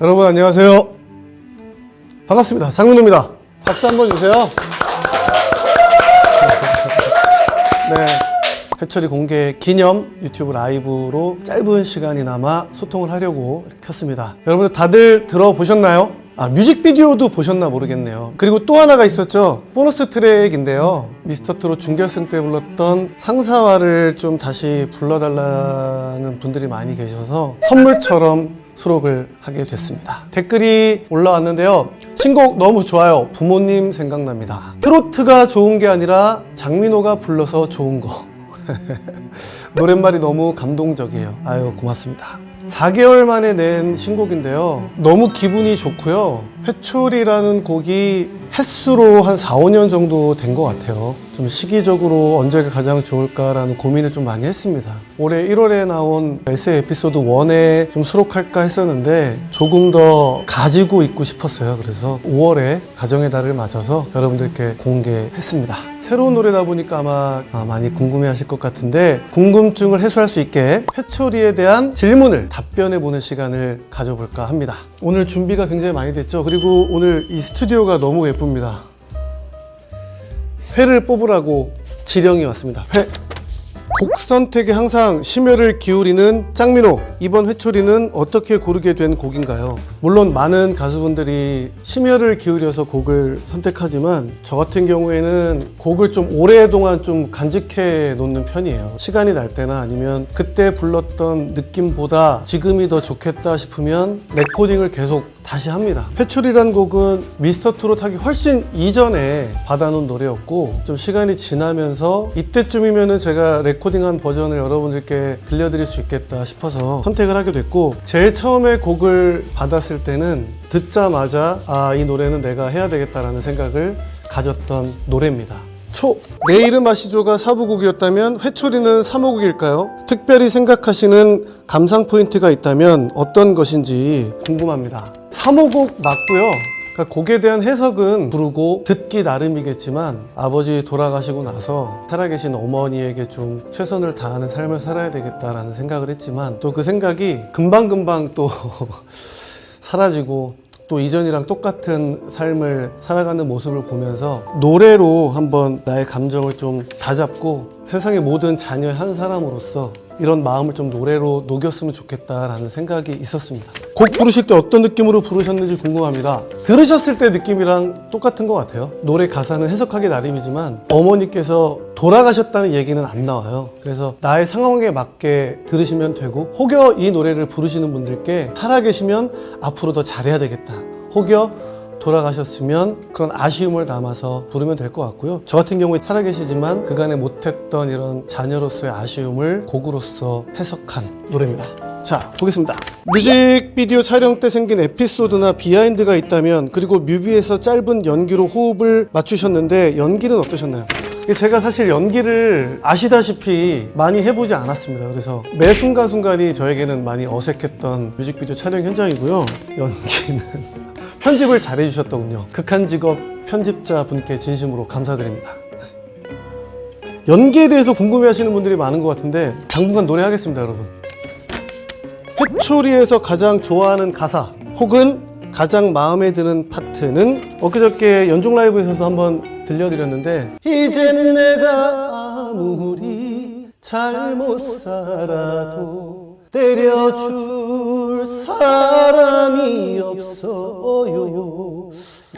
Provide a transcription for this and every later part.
여러분 안녕하세요. 반갑습니다. 장민호입니다. 박수 한번 주세요. 네. 해철이 공개 기념 유튜브 라이브로 짧은 시간이나마 소통을 하려고 켰습니다. 여러분들 다들 들어보셨나요? 아, 뮤직비디오도 보셨나 모르겠네요. 그리고 또 하나가 있었죠. 보너스 트랙인데요. 미스터 트롯 준결승 때 불렀던 상사화를 좀 다시 불러달라는 분들이 많이 계셔서 선물처럼 수록을 하게 됐습니다. 댓글이 올라왔는데요. 신곡 너무 좋아요. 부모님 생각납니다. 트로트가 좋은 게 아니라 장민호가 불러서 좋은 거. 노랫말이 너무 감동적이에요. 아유, 고맙습니다. 4개월 만에 낸 신곡인데요. 너무 기분이 좋고요. 회초리라는 곡이 횟수로 한 4, 5년 정도 된 것 같아요. 좀 시기적으로 언제가 가장 좋을까라는 고민을 좀 많이 했습니다. 올해 1월에 나온 에세이 에피소드 1에 좀 수록할까 했었는데 조금 더 가지고 있고 싶었어요. 그래서 5월에 가정의 달을 맞아서 여러분들께 공개했습니다. 새로운 노래다 보니까 아마 아, 많이 궁금해 하실 것 같은데 궁금증을 해소할 수 있게 회초리에 대한 질문을 답변해 보는 시간을 가져볼까 합니다. 오늘 준비가 굉장히 많이 됐죠. 그리고 오늘 이 스튜디오가 너무 예쁩니다. 회를 뽑으라고 지령이 왔습니다. 회. 곡 선택에 항상 심혈을 기울이는 짱민호 이번 회초리는 어떻게 고르게 된 곡인가요? 물론 많은 가수분들이 심혈을 기울여서 곡을 선택하지만 저 같은 경우에는 곡을 좀 오랫동안 좀 간직해 놓는 편이에요 시간이 날 때나 아니면 그때 불렀던 느낌보다 지금이 더 좋겠다 싶으면 레코딩을 계속 다시 합니다. 회초리란 곡은 미스터 트롯 하기 훨씬 이전에 받아놓은 노래였고 좀 시간이 지나면서 이때쯤이면 은 제가 레코딩한 버전을 여러분들께 들려드릴 수 있겠다 싶어서 선택을 하게 됐고 제일 처음에 곡을 받았을 때는 듣자마자 아 이 노래는 내가 해야 되겠다라는 생각을 가졌던 노래입니다. 초. 내 이름 아시죠가 사부곡이었다면 회초리는 3호곡일까요? 특별히 생각하시는 감상 포인트가 있다면 어떤 것인지 궁금합니다. 3호곡 맞고요. 그러니까 곡에 대한 해석은 부르고 듣기 나름이겠지만 아버지 돌아가시고 나서 살아계신 어머니에게 좀 최선을 다하는 삶을 살아야 되겠다라는 생각을 했지만 또 그 생각이 금방금방 또 사라지고 또 이전이랑 똑같은 삶을 살아가는 모습을 보면서 노래로 한번 나의 감정을 좀 다잡고 세상의 모든 자녀의 한 사람으로서 이런 마음을 좀 노래로 녹였으면 좋겠다라는 생각이 있었습니다. 곡 부르실 때 어떤 느낌으로 부르셨는지 궁금합니다. 들으셨을 때 느낌이랑 똑같은 것 같아요. 노래 가사는 해석하기 나름이지만 어머니께서 돌아가셨다는 얘기는 안 나와요. 그래서 나의 상황에 맞게 들으시면 되고 혹여 이 노래를 부르시는 분들께 살아계시면 앞으로 더 잘해야 되겠다. 혹여 돌아가셨으면 그런 아쉬움을 담아서 부르면 될 것 같고요. 저 같은 경우에 살아계시지만 그간에 못했던 이런 자녀로서의 아쉬움을 곡으로서 해석한 노래입니다. 자, 보겠습니다. 뮤직비디오 촬영 때 생긴 에피소드나 비하인드가 있다면 그리고 뮤비에서 짧은 연기로 호흡을 맞추셨는데 연기는 어떠셨나요? 제가 사실 연기를 아시다시피 많이 해보지 않았습니다. 그래서 매 순간순간이 저에게는 많이 어색했던 뮤직비디오 촬영 현장이고요. 연기는 편집을 잘 해주셨더군요. 극한 직업 편집자 분께 진심으로 감사드립니다. 연기에 대해서 궁금해 하시는 분들이 많은 것 같은데 당분간 노래하겠습니다, 여러분. 회초리에서 가장 좋아하는 가사 혹은 가장 마음에 드는 파트는 엊그저께 연중 라이브에서도 한번 들려드렸는데 이젠 내가 아무리 잘못 살아도 때려줄 사람이 없어요.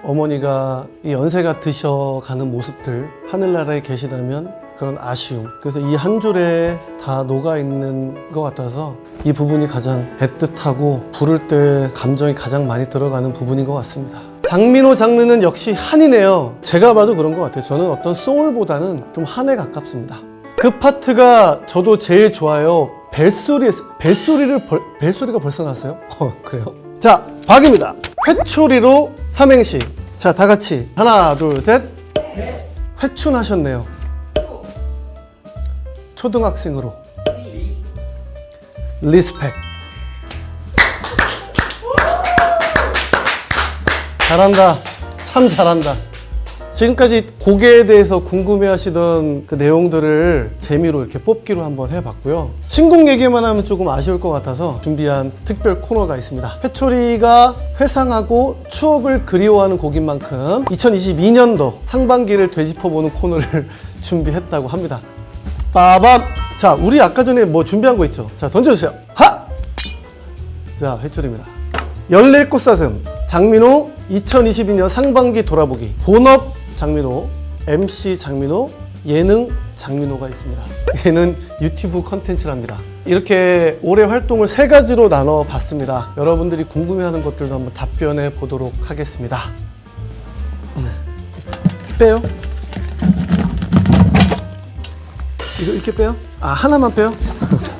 어머니가 이 연세가 드셔가는 모습들 하늘나라에 계시다면 그런 아쉬움. 그래서 이 한 줄에 다 녹아있는 것 같아서 이 부분이 가장 애틋하고 부를 때 감정이 가장 많이 들어가는 부분인 것 같습니다. 장민호 장르는 역시 한이네요. 제가 봐도 그런 것 같아요. 저는 어떤 소울보다는 좀 한에 가깝습니다. 그 파트가 저도 제일 좋아요. 벨소리 벨소리를 벌, 벨소리가 벌써 났어요? 어 그래요? 대박입니다. 회초리로 삼행시. 자 다 같이. 하나 둘 셋. 회춘하셨네요 초등학생으로 respect 잘한다 참 잘한다 지금까지 곡에 대해서 궁금해 하시던 그 내용들을 재미로 이렇게 뽑기로 한번 해봤고요. 신곡 얘기만 하면 조금 아쉬울 것 같아서 준비한 특별 코너가 있습니다. 회초리가 회상하고 추억을 그리워하는 곡인 만큼 2022년도 상반기를 되짚어보는 코너를 준비했다고 합니다. 빠밤! 자, 우리 아까 전에 뭐 준비한 거 있죠? 자, 던져주세요. 하! 자, 해초리입니다. 열릴 꽃사슴 장민호 2022년 상반기 돌아보기 본업 장민호 MC 장민호 예능 장민호가 있습니다 얘는 유튜브 컨텐츠랍니다 이렇게 올해 활동을 세 가지로 나눠 봤습니다 여러분들이 궁금해하는 것들도 한번 답변해 보도록 하겠습니다 빼요 이거 이렇게 빼요? 아 하나만 빼요?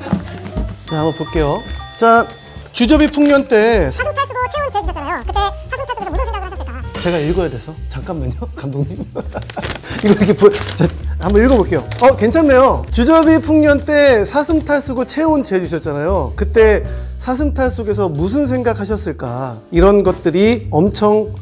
자 한번 볼게요 자 주접이 풍년 때 사슴 탈수도 체온 재주셨잖아요. 그때 사슴 탈수에서 무슨 생각을 하셨을까? 제가 읽어야 돼서 잠깐만요 감독님 이거 이렇게 보... 자, 한번 읽어볼게요 어 괜찮네요 주접이 풍년 때 사슴탈 쓰고 체온 재주셨잖아요 그때 사슴탈 속에서 무슨 생각하셨을까 이런 것들이 엄청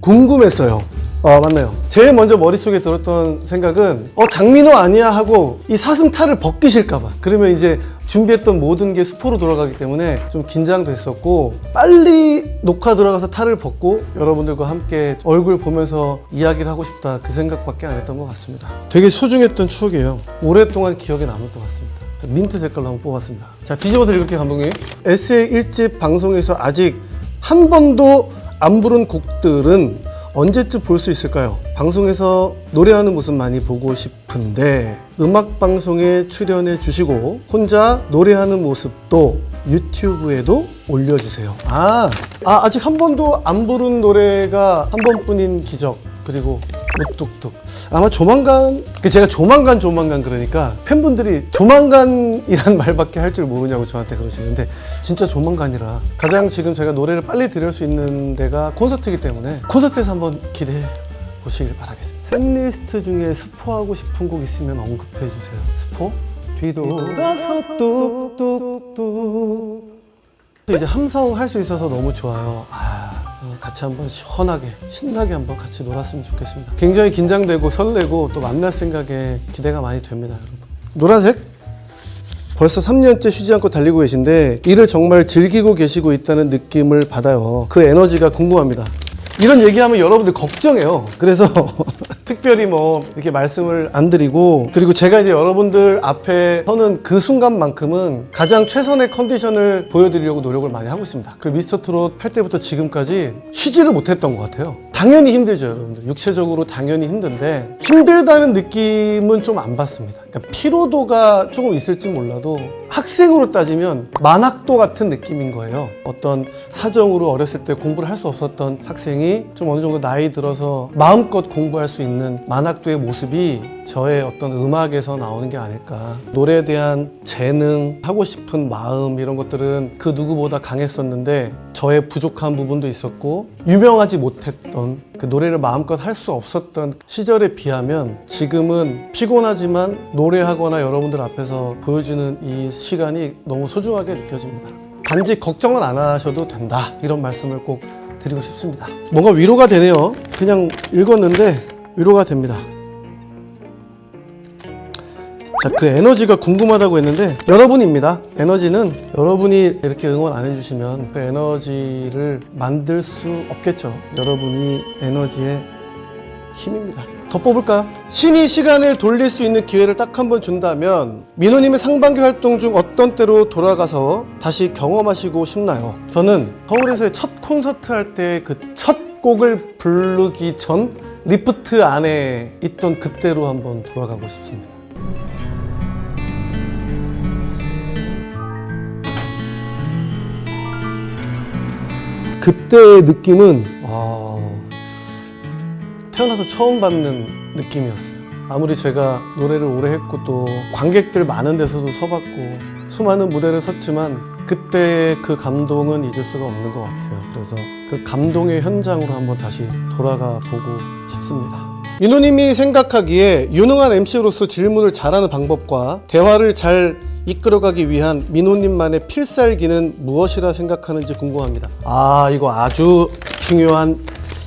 궁금했어요 어 맞나요. 제일 먼저 머릿속에 들었던 생각은 어 장민호 아니야 하고 이 사슴탈을 벗기실까봐. 그러면 이제 준비했던 모든 게 수포로 돌아가기 때문에 좀 긴장됐었고 빨리 녹화 들어가서 탈을 벗고 여러분들과 함께 얼굴 보면서 이야기를 하고 싶다 그 생각밖에 안 했던 것 같습니다. 되게 소중했던 추억이에요. 오랫동안 기억에 남을 것 같습니다. 민트 색깔로 한번 뽑았습니다. 자 뒤집어서 읽을게요 감독님. 에세이 1집 방송에서 아직 한 번도 안 부른 곡들은 언제쯤 볼 수 있을까요? 방송에서 노래하는 모습 많이 보고 싶은데 음악 방송에 출연해 주시고 혼자 노래하는 모습도 유튜브에도 올려주세요. 아, 아 아직 한 번도 안 부른 노래가 한 번뿐인 기적 그리고 무뚝뚝 아마 조만간 그 제가 조만간 조만간 그러니까 팬분들이 조만간이란 말밖에 할 줄 모르냐고 저한테 그러시는데 진짜 조만간이라 가장 지금 제가 노래를 빨리 들을 수 있는 데가 콘서트이기 때문에 콘서트에서 한번 기대해 보시길 바라겠습니다 셋리스트 중에 스포하고 싶은 곡 있으면 언급해 주세요 스포? 뒤돌아서 뚝뚝뚝 이제 함성 할 수 있어서 너무 좋아요. 아, 어, 같이 한번 시원하게 신나게 한번 같이 놀았으면 좋겠습니다. 굉장히 긴장되고 설레고 또 만날 생각에 기대가 많이 됩니다, 여러분. 노란색? 벌써 3년째 쉬지 않고 달리고 계신데 일을 정말 즐기고 계시고 있다는 느낌을 받아요. 그 에너지가 궁금합니다. 이런 얘기하면 여러분들 걱정해요. 그래서 특별히 뭐 이렇게 말씀을 안 드리고 그리고 제가 이제 여러분들 앞에 서는 그 순간만큼은 가장 최선의 컨디션을 보여드리려고 노력을 많이 하고 있습니다. 그 미스터 트롯 할 때부터 지금까지 쉬지를 못했던 것 같아요. 당연히 힘들죠, 여러분들. 육체적으로 당연히 힘든데 힘들다는 느낌은 좀 안 받습니다. 그러니까 피로도가 조금 있을지 몰라도 학생으로 따지면 만학도 같은 느낌인 거예요. 어떤 사정으로 어렸을 때 공부를 할 수 없었던 학생이 좀 어느 정도 나이 들어서 마음껏 공부할 수 있는 만학도의 모습이 저의 어떤 음악에서 나오는 게 아닐까. 노래에 대한 재능, 하고 싶은 마음 이런 것들은 그 누구보다 강했었는데 저의 부족한 부분도 있었고 유명하지 못했던 그 노래를 마음껏 할 수 없었던 시절에 비하면 지금은 피곤하지만 노래하거나 여러분들 앞에서 보여주는 이 시간이 너무 소중하게 느껴집니다. 단지 걱정은 안 하셔도 된다. 이런 말씀을 꼭 드리고 싶습니다. 뭔가 위로가 되네요. 그냥 읽었는데 위로가 됩니다. 자, 그 에너지가 궁금하다고 했는데 여러분입니다. 에너지는 여러분이 이렇게 응원 안 해주시면 그 에너지를 만들 수 없겠죠. 여러분이 에너지의 힘입니다. 더 뽑을까요? 신이 시간을 돌릴 수 있는 기회를 딱 한 번 준다면 민호님의 상반기 활동 중 어떤 때로 돌아가서 다시 경험하시고 싶나요? 저는 서울에서의 첫 콘서트 할 때 그 첫 곡을 부르기 전 리프트 안에 있던 그때로 한번 돌아가고 싶습니다. 그때의 느낌은 와, 태어나서 처음 받는 느낌이었어요. 아무리 제가 노래를 오래 했고 또 관객들 많은 데서도 서봤고 수많은 무대를 섰지만 그때 그 감동은 잊을 수가 없는 것 같아요. 그래서 그 감동의 현장으로 한번 다시 돌아가 보고 싶습니다. 윤호님이 생각하기에 유능한 MC로서 질문을 잘하는 방법과 대화를 잘 이끌어가기 위한 민호님만의 필살기는 무엇이라 생각하는지 궁금합니다. 아, 이거 아주 중요한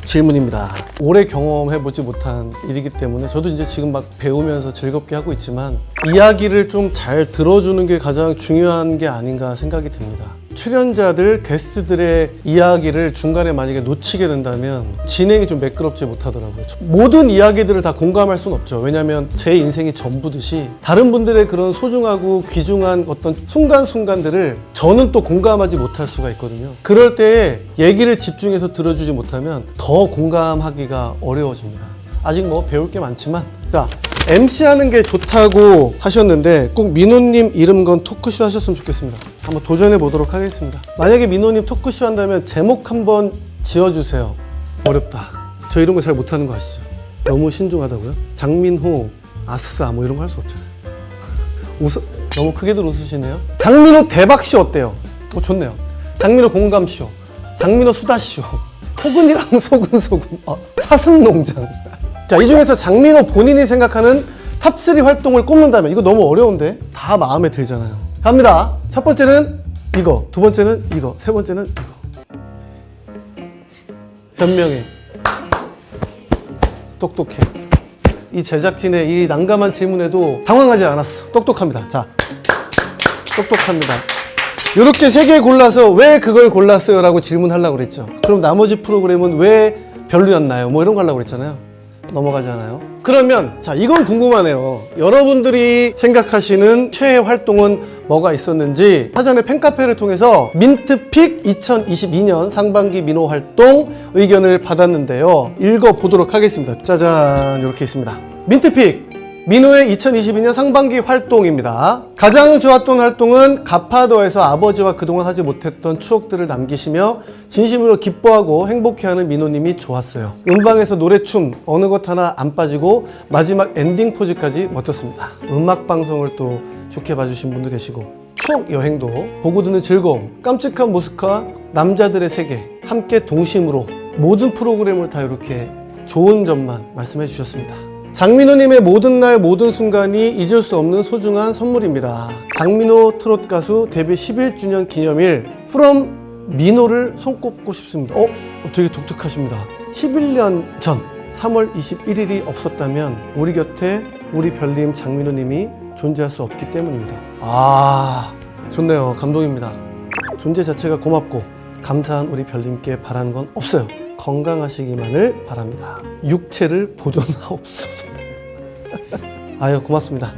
질문입니다. 오래 경험해보지 못한 일이기 때문에 저도 이제 지금 막 배우면서 즐겁게 하고 있지만 이야기를 좀 잘 들어주는 게 가장 중요한 게 아닌가 생각이 듭니다. 출연자들, 게스트들의 이야기를 중간에 만약에 놓치게 된다면 진행이 좀 매끄럽지 못하더라고요. 모든 이야기들을 다 공감할 수는 없죠. 왜냐하면 제 인생이 전부듯이 다른 분들의 그런 소중하고 귀중한 어떤 순간순간들을 저는 또 공감하지 못할 수가 있거든요. 그럴 때 얘기를 집중해서 들어주지 못하면 더 공감하기가 어려워집니다. 아직 뭐 배울 게 많지만 자 MC 하는 게 좋다고 하셨는데 꼭 민호님 이름 건 토크쇼 하셨으면 좋겠습니다. 한번 도전해 보도록 하겠습니다. 만약에 민호님 토크쇼 한다면 제목 한번 지어주세요. 어렵다. 저 이런 거 잘 못하는 거 아시죠? 너무 신중하다고요? 장민호, 아싸 뭐 이런 거 할 수 없잖아요. 웃어 너무 크게들 웃으시네요. 장민호 대박쇼 어때요? 어 좋네요. 장민호 공감쇼, 장민호 수다쇼, 포근이랑 소근소근, 어, 사슴농장. 자, 이 중에서 장민호 본인이 생각하는 top3 활동을 꼽는다면 이거 너무 어려운데 다 마음에 들잖아요. 갑니다. 첫 번째는 이거, 두 번째는 이거, 세 번째는 이거. 현명해. 똑똑해. 이 제작진의 이 난감한 질문에도 당황하지 않았어. 똑똑합니다. 자, 똑똑합니다. 이렇게 세 개 골라서 왜 그걸 골랐어요? 라고 질문하려고 그랬죠. 그럼 나머지 프로그램은 왜 별로였나요? 뭐 이런 거 하려고 그랬잖아요. 넘어가잖아요. 그러면 자 이건 궁금하네요. 여러분들이 생각하시는 최애 활동은 뭐가 있었는지 사전에 팬카페를 통해서 민트픽 2022년 상반기 민호 활동 의견을 받았는데요. 읽어보도록 하겠습니다. 짜잔 이렇게 있습니다. 민트 pick 민호의 2022년 상반기 활동입니다. 가장 좋았던 활동은 가파도에서 아버지와 그동안 하지 못했던 추억들을 남기시며 진심으로 기뻐하고 행복해하는 민호님이 좋았어요. 음방에서 노래, 춤 어느 것 하나 안 빠지고 마지막 엔딩 포즈까지 멋졌습니다. 음악 방송을 또 좋게 봐주신 분도 계시고 추억 여행도 보고 듣는 즐거움, 깜찍한 모습과 남자들의 세계 함께 동심으로 모든 프로그램을 다 이렇게 좋은 점만 말씀해 주셨습니다. 장민호님의 모든 날 모든 순간이 잊을 수 없는 소중한 선물입니다. 장민호 트롯 가수 데뷔 11주년 기념일 from 민호를 손꼽고 싶습니다. 어? 되게 독특하십니다. 11년 전 3월 21일이 없었다면 우리 곁에 우리 별님 장민호님이 존재할 수 없기 때문입니다. 아 좋네요. 감동입니다. 존재 자체가 고맙고 감사한 우리 별님께 바라는 건 없어요. 건강하시기만을 바랍니다. 육체를 보존하옵소서. 아유 고맙습니다.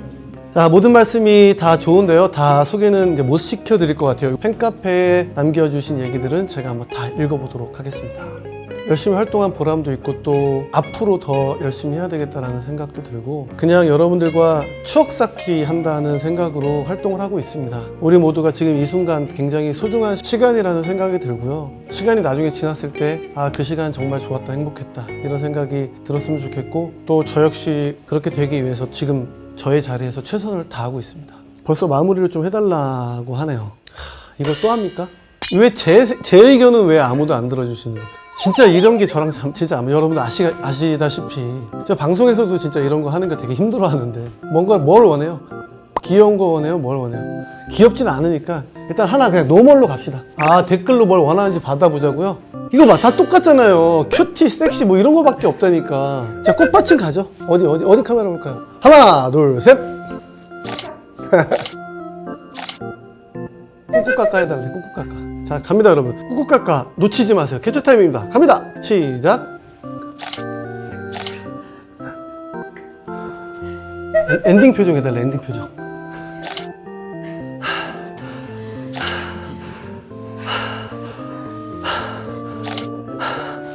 자 모든 말씀이 다 좋은데요. 다 소개는 이제 못 시켜드릴 것 같아요. 팬카페에 남겨주신 얘기들은 제가 한번 다 읽어보도록 하겠습니다. 열심히 활동한 보람도 있고 또 앞으로 더 열심히 해야 되겠다라는 생각도 들고 그냥 여러분들과 추억 쌓기 한다는 생각으로 활동을 하고 있습니다. 우리 모두가 지금 이 순간 굉장히 소중한 시간이라는 생각이 들고요. 시간이 나중에 지났을 때 아 그 시간 정말 좋았다 행복했다 이런 생각이 들었으면 좋겠고 또 저 역시 그렇게 되기 위해서 지금 저의 자리에서 최선을 다하고 있습니다. 벌써 마무리를 좀 해달라고 하네요. 하, 이걸 또 합니까? 왜 제 제 의견은 왜 아무도 안 들어주시는 거예요? 진짜 이런 게 저랑 참- 진짜 여러분들 아시, 아시다시피 저 방송에서도 진짜 이런 거 하는 거 되게 힘들어 하는데 뭔가 뭘 원해요? 귀여운 거 원해요? 뭘 원해요? 귀엽진 않으니까 일단 하나 그냥 normal로 갑시다 아 댓글로 뭘 원하는지 받아보자고요 이거 봐 다 똑같잖아요 cutie, 섹시 뭐 이런 거밖에 없다니까 자 꽃받침 가죠 어디 어디 어디 카메라 볼까요? 하나 둘셋 꾹꾹 해달래 꾹꾹 깎아 자 갑니다 여러분. 깎아 놓치지 마세요. 캡처 타임입니다. 갑니다. 시작. 엔- 엔딩 표정 해달래 엔딩 표정.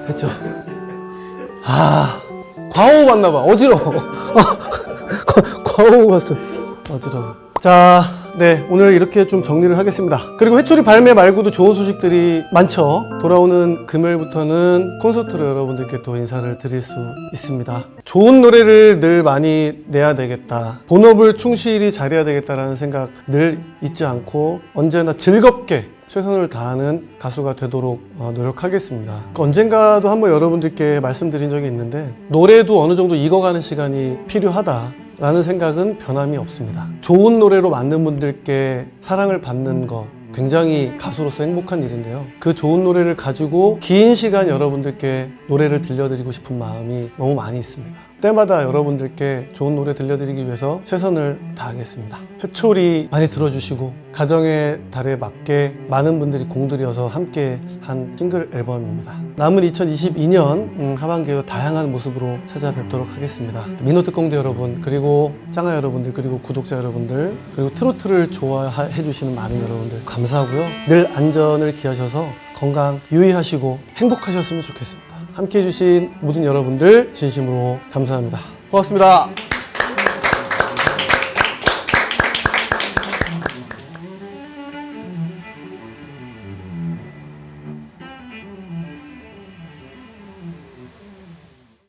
됐죠? 아 과호 봤나봐. 어지러워. 과- 과호 봤어 어지러워. 자, 네 오늘 이렇게 좀 정리를 하겠습니다 그리고 회초리 발매 말고도 좋은 소식들이 많죠 돌아오는 금요일부터는 콘서트로 여러분들께 또 인사를 드릴 수 있습니다 좋은 노래를 늘 많이 내야 되겠다 본업을 충실히 잘해야 되겠다라는 생각 늘 잊지 않고 언제나 즐겁게 최선을 다하는 가수가 되도록 어, 노력하겠습니다. 언젠가도 한번 여러분들께 말씀드린 적이 있는데 노래도 어느 정도 익어가는 시간이 필요하다. 라는 생각은 변함이 없습니다. 좋은 노래로 만든 분들께 사랑을 받는 거 굉장히 가수로서 행복한 일인데요. 그 좋은 노래를 가지고 긴 시간 여러분들께 노래를 들려드리고 싶은 마음이 너무 많이 있습니다. 때마다 여러분들께 좋은 노래 들려드리기 위해서 최선을 다하겠습니다. 회초리 많이 들어주시고 가정의 달에 맞게 많은 분들이 공들여서 함께 한 싱글 앨범입니다. 남은 2022년 하반기에 다양한 모습으로 찾아뵙도록 하겠습니다. 민호 특공대 여러분 그리고 짱아 여러분들 그리고 구독자 여러분들 그리고 트로트를 좋아해 주시는 많은 여러분들 감사하고요. 늘 안전을 기하셔서 건강 유의하시고 행복하셨으면 좋겠습니다. 함께 해 주신 모든 여러분들 진심으로 감사합니다. 고맙습니다.